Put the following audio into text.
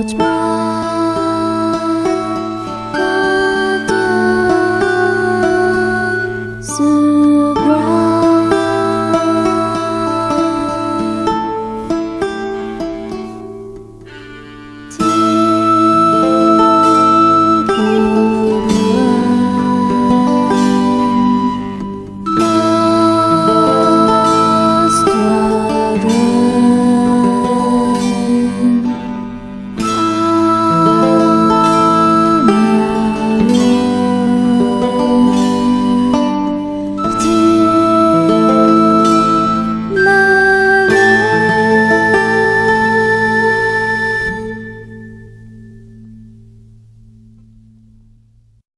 approach my